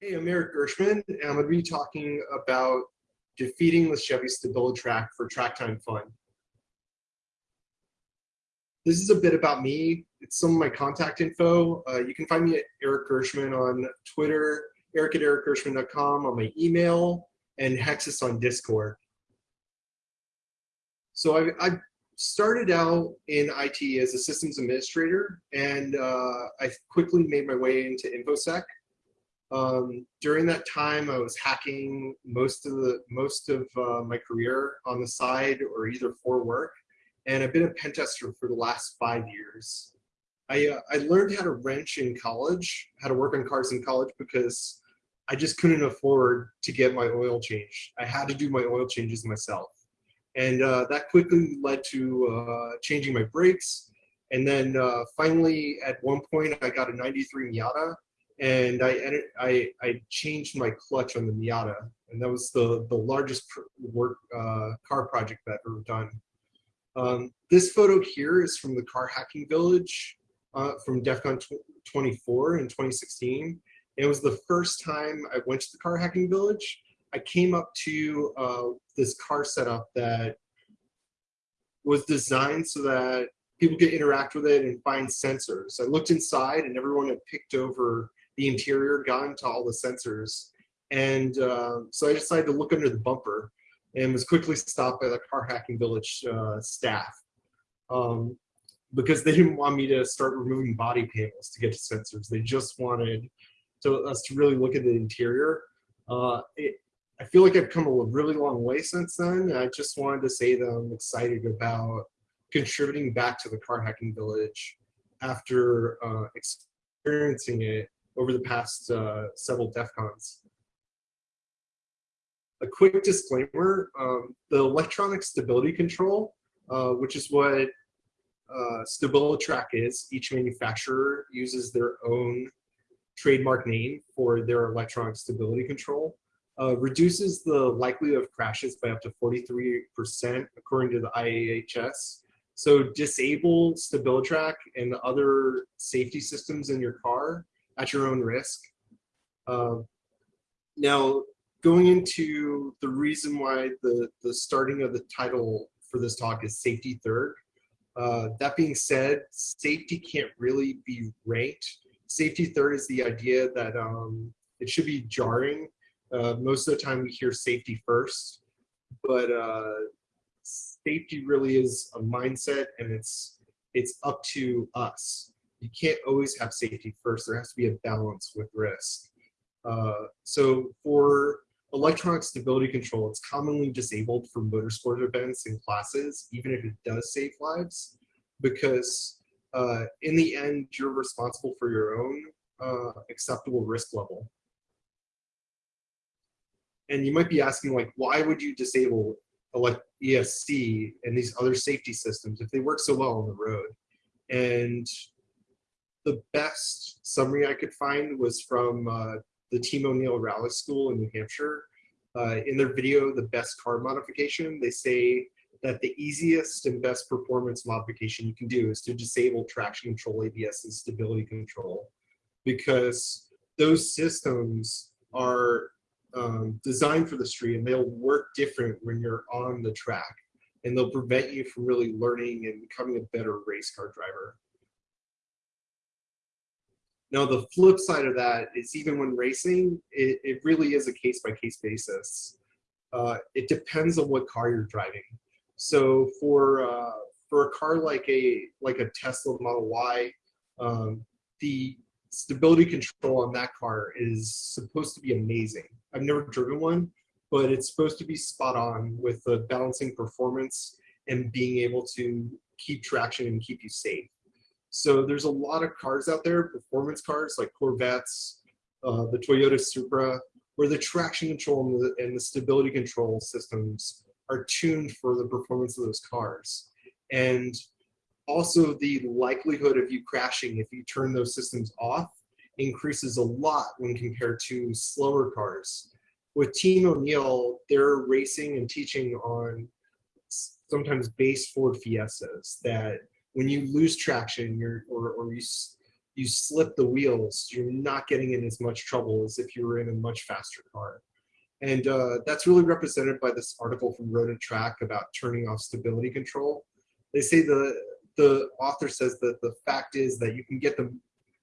Hey, I'm Eric Gershman, and I'm going to be talking about defeating the Chevy StabiliTrak for track time fun. This is a bit about me. It's some of my contact info. Uh, you can find me at Eric Gershman on Twitter, eric at ericgershman.com on my email, and Hexus on Discord. So I, I started out in IT as a systems administrator, and uh, I quickly made my way into InfoSec. Um, during that time, I was hacking most of the most of uh, my career on the side or either for work, and I've been a pen tester for the last five years. I uh, I learned how to wrench in college, how to work on cars in college because I just couldn't afford to get my oil changed. I had to do my oil changes myself. And uh, that quickly led to uh, changing my brakes. And then uh, finally, at one point, I got a 93 Miata and I, I, I changed my clutch on the Miata. And that was the, the largest work uh, car project that I've ever done. Um, this photo here is from the car hacking village uh, from DEF CON 24 in 2016. It was the first time I went to the car hacking village I came up to uh, this car setup that was designed so that people could interact with it and find sensors. I looked inside and everyone had picked over the interior, gone to all the sensors. And uh, so I decided to look under the bumper and was quickly stopped by the car hacking village uh, staff um, because they didn't want me to start removing body panels to get to sensors. They just wanted to, us to really look at the interior. Uh, it, I feel like I've come a really long way since then. I just wanted to say that I'm excited about contributing back to the car hacking village after uh, experiencing it over the past uh, several DEF CONs. A quick disclaimer, um, the electronic stability control, uh, which is what uh, StabiliTrak is, each manufacturer uses their own trademark name for their electronic stability control uh, reduces the likelihood of crashes by up to 43% according to the IIHS. So disable StabiliTrak and other safety systems in your car at your own risk. Uh, now, going into the reason why the, the starting of the title for this talk is safety third. Uh, that being said, safety can't really be ranked. Safety third is the idea that um, it should be jarring uh, most of the time we hear safety first, but uh, safety really is a mindset and it's it's up to us. You can't always have safety first. There has to be a balance with risk. Uh, so for electronic stability control, it's commonly disabled for motorsport events and classes, even if it does save lives, because uh, in the end, you're responsible for your own uh, acceptable risk level. And you might be asking like, why would you disable like ESC and these other safety systems if they work so well on the road? And the best summary I could find was from uh, the Team O'Neill Rally School in New Hampshire. Uh, in their video, The Best Car Modification, they say that the easiest and best performance modification you can do is to disable traction control, ABS, and stability control because those systems are um, designed for the street and they'll work different when you're on the track and they'll prevent you from really learning and becoming a better race car driver. Now the flip side of that is even when racing, it, it really is a case by case basis. Uh, it depends on what car you're driving. So for uh, for a car like a like a Tesla Model Y, um, the stability control on that car is supposed to be amazing. I've never driven one, but it's supposed to be spot on with the balancing performance and being able to keep traction and keep you safe. So there's a lot of cars out there, performance cars like Corvettes, uh, the Toyota Supra, where the traction control and the, and the stability control systems are tuned for the performance of those cars. And also the likelihood of you crashing if you turn those systems off increases a lot when compared to slower cars. With Team O'Neill, they're racing and teaching on sometimes base Ford Fiestas that when you lose traction you're, or, or you, you slip the wheels, you're not getting in as much trouble as if you were in a much faster car. And uh, that's really represented by this article from Road and Track about turning off stability control. They say the, the author says that the fact is that you can get the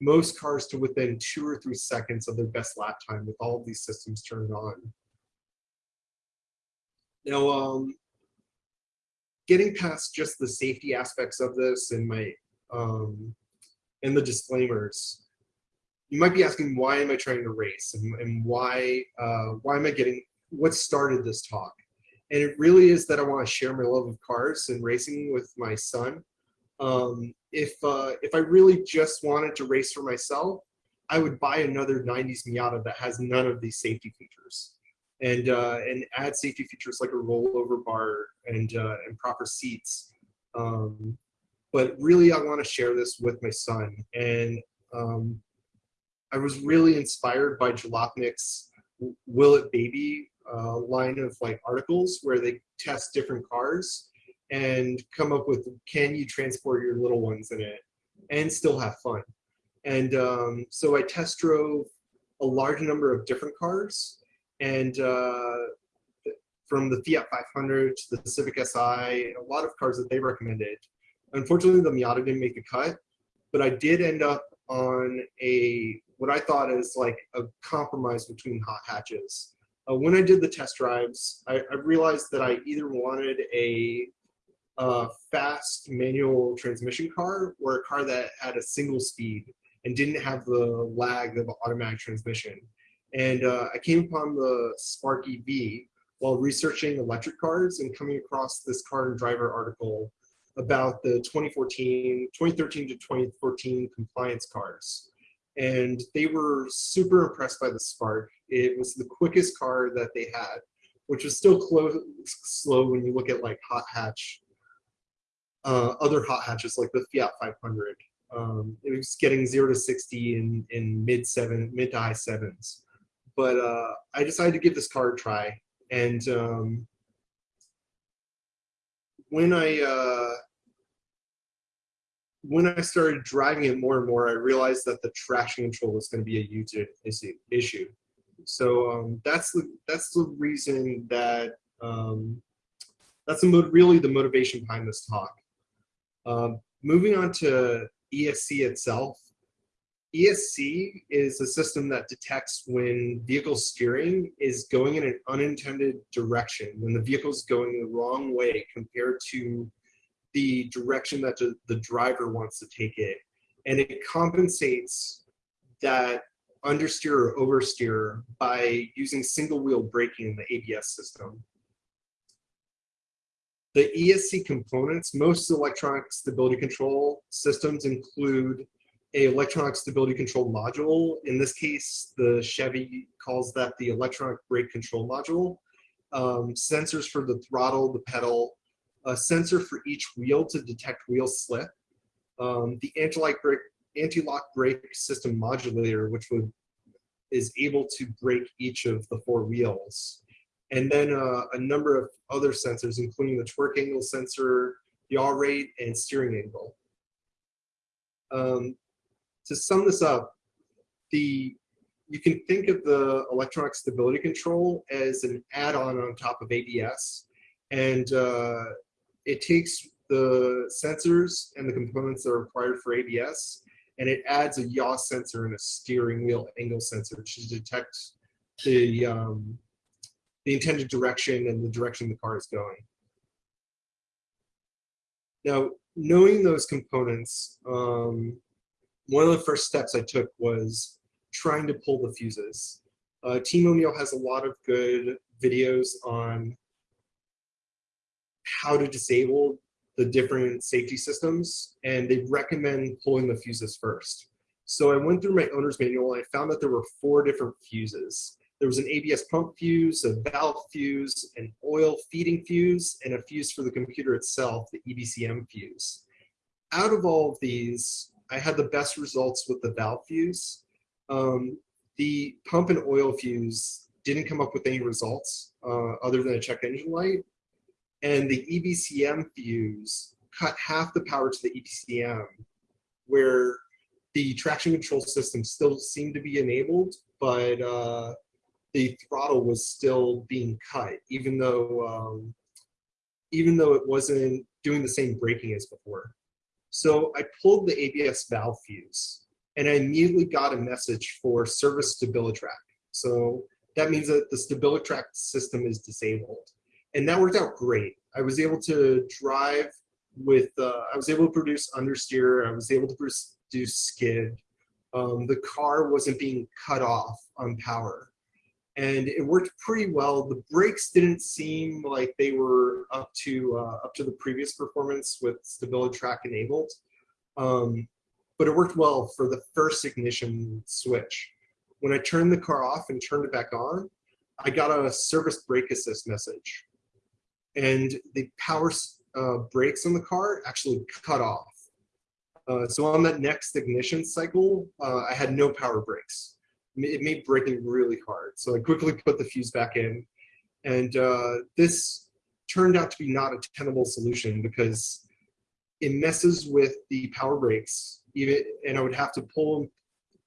most cars to within two or three seconds of their best lap time with all of these systems turned on. Now, um, getting past just the safety aspects of this and my um, and the disclaimers, you might be asking why am I trying to race and, and why uh, why am I getting what started this talk? And it really is that I want to share my love of cars and racing with my son. Um, if uh, if I really just wanted to race for myself, I would buy another 90s Miata that has none of these safety features and uh, and add safety features like a rollover bar and uh, and proper seats. Um, but really, I want to share this with my son, and um, I was really inspired by Jalopnik's "Will It Baby" uh, line of like articles where they test different cars and come up with can you transport your little ones in it and still have fun. And um, so I test drove a large number of different cars and uh, from the Fiat 500 to the Civic Si, a lot of cars that they recommended. Unfortunately, the Miata didn't make the cut, but I did end up on a what I thought is like a compromise between hot hatches. Uh, when I did the test drives, I, I realized that I either wanted a uh, fast manual transmission car or a car that had a single speed and didn't have the lag of automatic transmission. And uh, I came upon the Spark EV while researching electric cars and coming across this car and driver article about the 2014, 2013 to 2014 compliance cars. And they were super impressed by the Spark. It was the quickest car that they had, which was still slow when you look at like hot hatch, uh, other hot hatches like the Fiat 500. Um, it was getting zero to 60 in, in mid seven, mid to high sevens but uh, I decided to give this car a try. And um, when I uh, when I started driving it more and more, I realized that the traction control was going to be a huge issue. So um, that's the that's the reason that um, that's the really the motivation behind this talk. Um, moving on to ESC itself, ESC is a system that detects when vehicle steering is going in an unintended direction, when the vehicle is going the wrong way compared to the direction that the driver wants to take it. And it compensates that understeer or oversteer by using single wheel braking in the ABS system. The ESC components, most electronic stability control systems include a electronic stability control module. In this case, the Chevy calls that the electronic brake control module. Um, sensors for the throttle, the pedal, a sensor for each wheel to detect wheel slip, um, the anti-lock brake, anti-lock brake system modulator, which would is able to brake each of the four wheels. And then uh, a number of other sensors, including the torque angle sensor, yaw rate, and steering angle. Um, to sum this up, the you can think of the electronic stability control as an add-on on top of ABS, and uh, it takes the sensors and the components that are required for ABS, and it adds a yaw sensor and a steering wheel angle sensor to detect the um, the intended direction and the direction the car is going. Now, knowing those components, um, one of the first steps I took was trying to pull the fuses. Uh, Team O'Neill has a lot of good videos on how to disable the different safety systems, and they recommend pulling the fuses first. So I went through my owner's manual and I found that there were four different fuses. There was an ABS pump fuse, a valve fuse, an oil feeding fuse, and a fuse for the computer itself, the EBCM fuse. Out of all of these, I had the best results with the valve fuse. Um, the pump and oil fuse didn't come up with any results uh, other than a check engine light. And the EBCM fuse cut half the power to the EBCM, where the traction control system still seemed to be enabled, but uh, the throttle was still being cut, even though um, even though it wasn't doing the same braking as before. So I pulled the ABS valve fuse and I immediately got a message for service StabiliTrak. So that means that the StabiliTrak system is disabled. And that worked out great. I was able to drive with, uh, I was able to produce understeer, I was able to produce skid. Um, the car wasn't being cut off on power. And it worked pretty well. The brakes didn't seem like they were up to uh, up to the previous performance with StabiliTrak enabled. Um, but it worked well for the first ignition switch. When I turned the car off and turned it back on, I got a service brake assist message. And the power uh, brakes on the car actually cut off. Uh, so on that next ignition cycle, uh, I had no power brakes. It made braking really hard. So I quickly put the fuse back in. And uh, this turned out to be not a tenable solution because it messes with the power brakes even, and I would have to pull,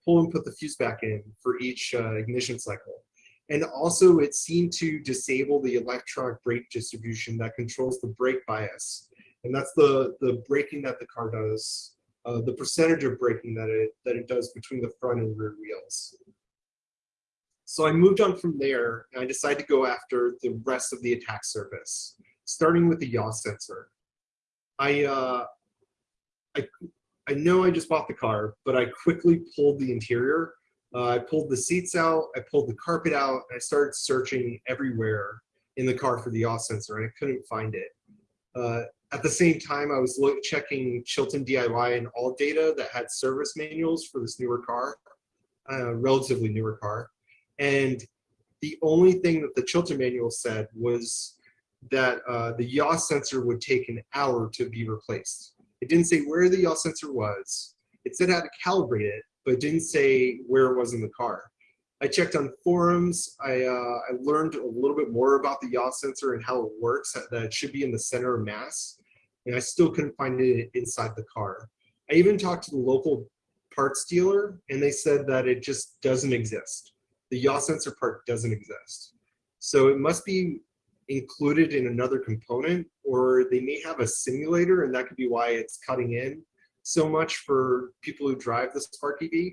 pull and put the fuse back in for each uh, ignition cycle. And also it seemed to disable the electronic brake distribution that controls the brake bias. And that's the, the braking that the car does, uh, the percentage of braking that it, that it does between the front and rear wheels. So I moved on from there and I decided to go after the rest of the attack surface, starting with the yaw sensor. I, uh, I, I know I just bought the car, but I quickly pulled the interior uh, I pulled the seats out, I pulled the carpet out, and I started searching everywhere in the car for the yaw sensor, and I couldn't find it. Uh, at the same time, I was look, checking Chilton DIY and ALLDATA that had service manuals for this newer car, uh, relatively newer car. And the only thing that the Chilton manual said was that uh, the yaw sensor would take an hour to be replaced. It didn't say where the yaw sensor was. It said how to calibrate it, but didn't say where it was in the car. I checked on forums. I, uh, I learned a little bit more about the yaw sensor and how it works, that it should be in the center of mass. And I still couldn't find it inside the car. I even talked to the local parts dealer and they said that it just doesn't exist. The yaw sensor part doesn't exist. So it must be included in another component or they may have a simulator and that could be why it's cutting in so much for people who drive the Spark EV.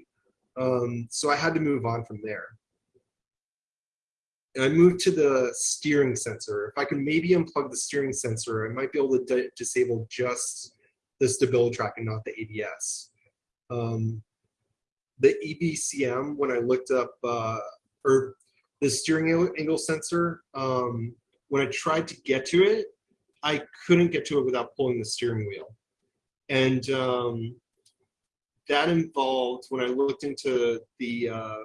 Um, so I had to move on from there. And I moved to the steering sensor. If I could maybe unplug the steering sensor, I might be able to disable just the StabiliTrak and not the ABS. Um, the EBCM, when I looked up, uh, or the steering angle sensor, um, when I tried to get to it, I couldn't get to it without pulling the steering wheel. And um, that involved, when I looked into the, uh,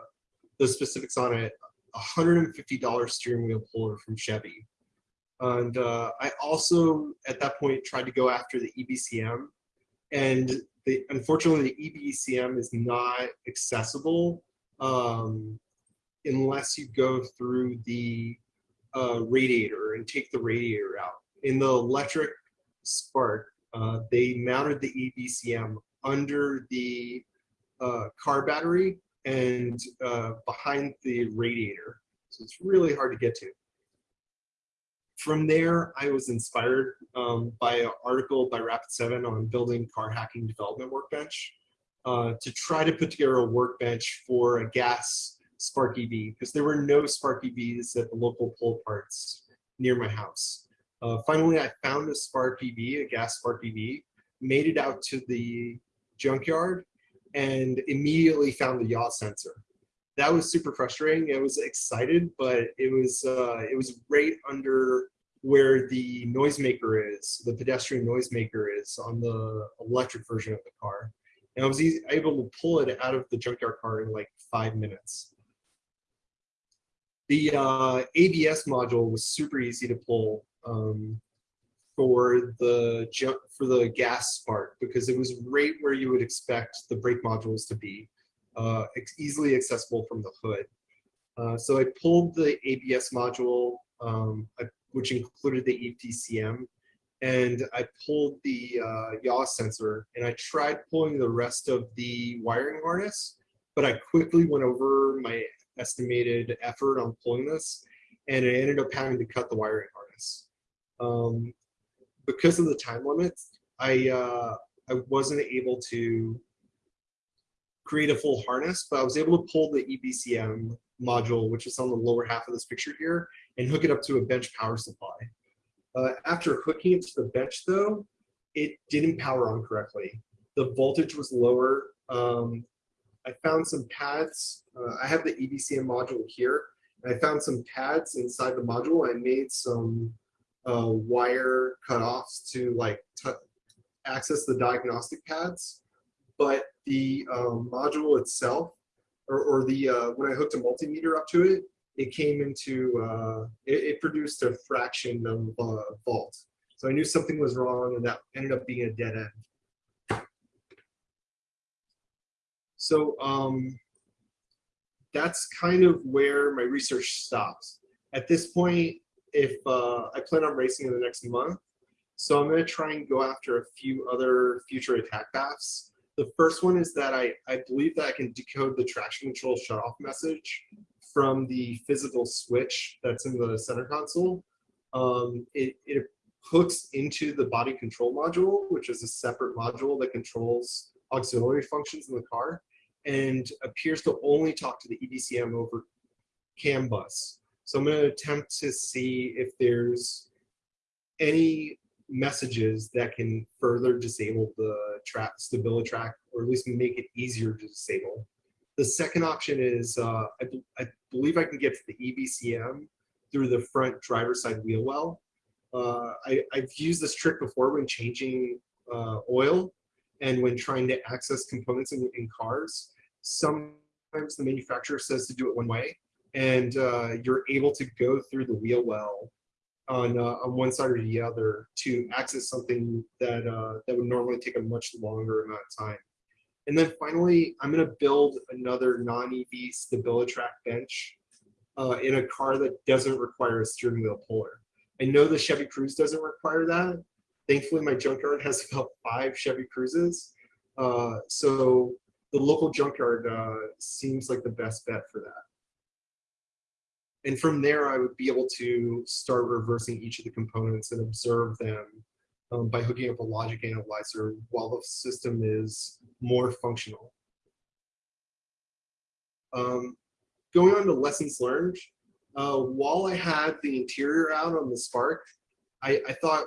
the specifics on it, $150 steering wheel puller from Chevy. And uh, I also, at that point, tried to go after the EBCM. And unfortunately, the EBCM is not accessible um, unless you go through the uh, radiator and take the radiator out. In the electric spark, uh, they mounted the EBCM under the uh, car battery and uh, behind the radiator. So it's really hard to get to. From there, I was inspired um, by an article by Rapid7 on building car hacking development workbench uh, to try to put together a workbench for a gas Spark EV because there were no Spark EVs at the local pull parts near my house. Uh, finally, I found a Spark EV, a gas Spark EV, made it out to the junkyard, and immediately found the yaw sensor. That was super frustrating. I was excited, but it was uh, it was right under where the noisemaker is, the pedestrian noisemaker is on the electric version of the car. And I was able to pull it out of the junkyard car in like five minutes. The uh, ABS module was super easy to pull um, for the for the gas spark because it was right where you would expect the brake modules to be, uh, easily accessible from the hood. Uh, so I pulled the ABS module, um, which included the EBCM, and I pulled the uh, yaw sensor and I tried pulling the rest of the wiring harness, but I quickly went over my estimated effort on pulling this and I ended up having to cut the wiring harness. Um, because of the time limits, I, uh, I wasn't able to create a full harness, but I was able to pull the EBCM module, which is on the lower half of this picture here, and hook it up to a bench power supply. Uh, after hooking it to the bench though, it didn't power on correctly. The voltage was lower. Um, I found some pads. Uh, I have the EBCM module here. And I found some pads inside the module. I made some uh, wire cutoffs to like access the diagnostic pads. But the um, module itself, or, or the uh, when I hooked a multimeter up to it, it came into uh, it, it, produced a fraction of uh, volt. So I knew something was wrong, and that ended up being a dead end. So um, that's kind of where my research stops. At this point, if uh, I plan on racing in the next month, so I'm going to try and go after a few other future attack paths. The first one is that I, I believe that I can decode the traction control shutoff message from the physical switch that's in the center console. Um, it, it hooks into the body control module, which is a separate module that controls auxiliary functions in the car and appears to only talk to the E EBCM over CAN bus. So I'm going to attempt to see if there's any messages that can further disable the track StabiliTrak or at least make it easier to disable. The second option is uh, I, I, believe I can get to the EBCM through the front driver side wheel well. Uh, I, have used this trick before when changing uh, oil and when trying to access components in, in, cars. Sometimes the manufacturer says to do it one way and uh, you're able to go through the wheel well on, uh, on one side or the other to access something that, uh, that would normally take a much longer amount of time. And then finally, I'm going to build another non-EV StabiliTrak bench uh, in a car that doesn't require a steering wheel puller. I know the Chevy Cruze doesn't require that. Thankfully, my junkyard has about five Chevy Cruzes. Uh, so the local junkyard uh, seems like the best bet for that. And from there, I would be able to start reversing each of the components and observe them um, by hooking up a logic analyzer while the system is more functional. Um, going on to lessons learned, uh, while I had the interior out on the Spark, I, I thought,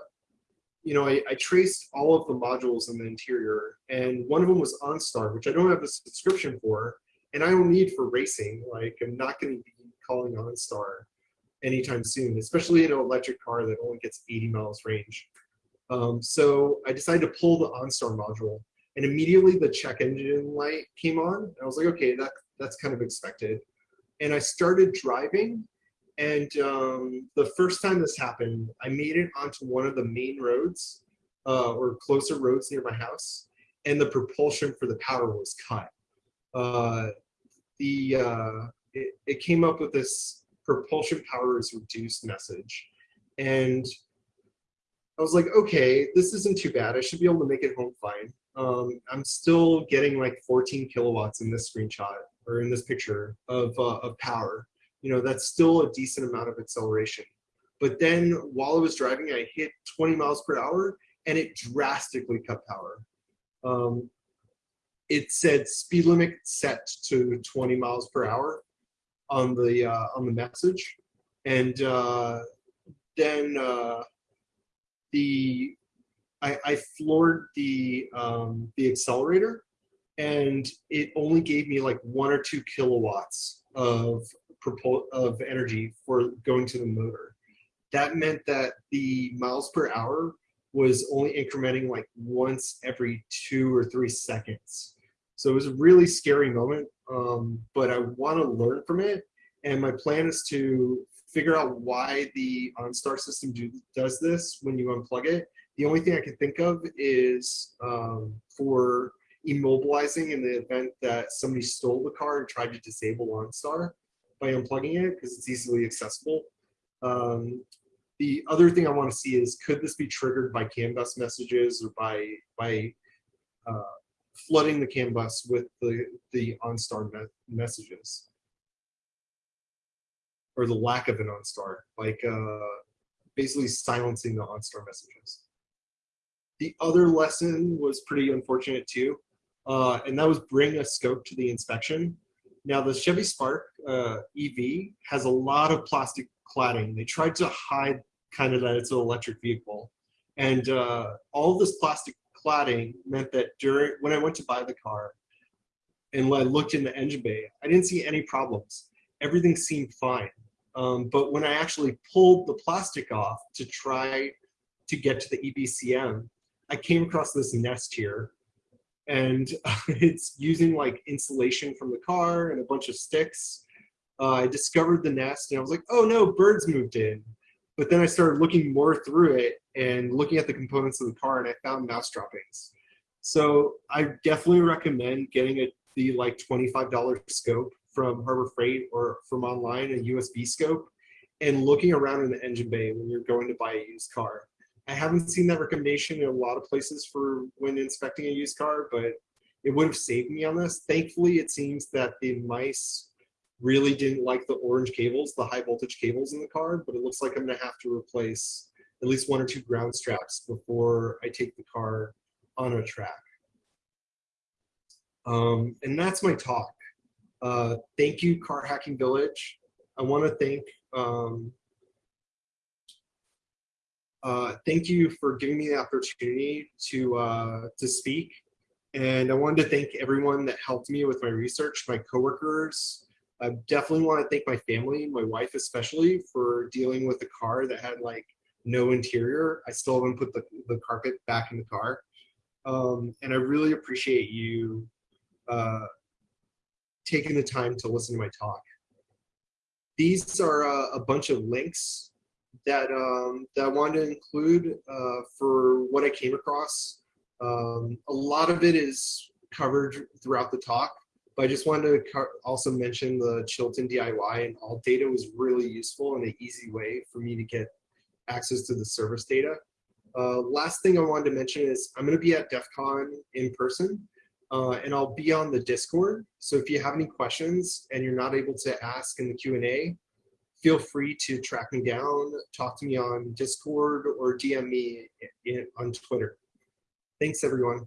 you know, I, I, traced all of the modules in the interior, and one of them was OnStar, which I don't have a subscription for, and I don't need for racing. Like, I'm not going to be calling OnStar anytime soon, especially in an electric car that only gets 80 miles range. Um, so I decided to pull the OnStar module, and immediately the check engine light came on. And I was like, okay, that that's kind of expected. And I started driving, and um, the first time this happened, I made it onto one of the main roads uh, or closer roads near my house, and the propulsion for the power was cut. Uh, the uh, it, it came up with this propulsion power is reduced message, and I was like, okay, this isn't too bad. I should be able to make it home fine. Um, I'm still getting like 14 kilowatts in this screenshot or in this picture of, uh, of power. You know, that's still a decent amount of acceleration. But then while I was driving, I hit 20 miles per hour and it drastically cut power. Um, it said speed limit set to 20 miles per hour on the uh, on the message, and uh, then uh, the I, I floored the um, the accelerator, and it only gave me like one or two kilowatts of of energy for going to the motor. That meant that the miles per hour was only incrementing like once every two or three seconds. So it was a really scary moment, um, but I want to learn from it. And my plan is to figure out why the OnStar system do, does this when you unplug it. The only thing I can think of is um, for immobilizing in the event that somebody stole the car and tried to disable OnStar by unplugging it because it's easily accessible. Um, the other thing I want to see is could this be triggered by CAN bus messages or by by uh, flooding the CAN bus with the the OnStar me messages or the lack of an OnStar, like uh, basically silencing the OnStar messages. The other lesson was pretty unfortunate too, uh, and that was bring a scope to the inspection. Now the Chevy Spark uh, EV has a lot of plastic cladding. They tried to hide kind of that it's an electric vehicle. And uh, all this plastic cladding meant that during when I went to buy the car and when I looked in the engine bay, I didn't see any problems. Everything seemed fine. Um, but when I actually pulled the plastic off to try to get to the EBCM, I came across this nest here and it's using like insulation from the car and a bunch of sticks. Uh, I discovered the nest and I was like, oh no, birds moved in. But then I started looking more through it and looking at the components of the car and I found mouse droppings. So I definitely recommend getting a the like $25 scope from Harbor Freight or from online, a USB scope, and looking around in the engine bay when you're going to buy a used car. I haven't seen that recommendation in a lot of places for when inspecting a used car, but it would have saved me on this. Thankfully, it seems that the mice really didn't like the orange cables, the high voltage cables in the car, but it looks like I'm gonna have to replace at least one or two ground straps before I take the car on a track. Um, and that's my talk. Uh, thank you, Car Hacking Village. I wanna thank um, uh, thank you for giving me the opportunity to uh, to speak. And I wanted to thank everyone that helped me with my research, my coworkers. I definitely want to thank my family, my wife especially, for dealing with a car that had like no interior. I still haven't put the, the carpet back in the car. Um, and I really appreciate you uh, taking the time to listen to my talk. These are uh, a bunch of links that um, that I wanted to include uh, for what I came across. Um, a lot of it is covered throughout the talk, but I just wanted to also mention the Chilton DIY and ALLDATA was really useful and an easy way for me to get access to the service data. Uh, last thing I wanted to mention is I'm going to be at DEF CON in person uh, and I'll be on the Discord. So if you have any questions and you're not able to ask in the Q&A, feel free to track me down, talk to me on Discord or DM me in, on Twitter. Thanks everyone.